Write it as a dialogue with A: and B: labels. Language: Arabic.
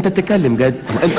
A: أنت بتتكلم جد. أنت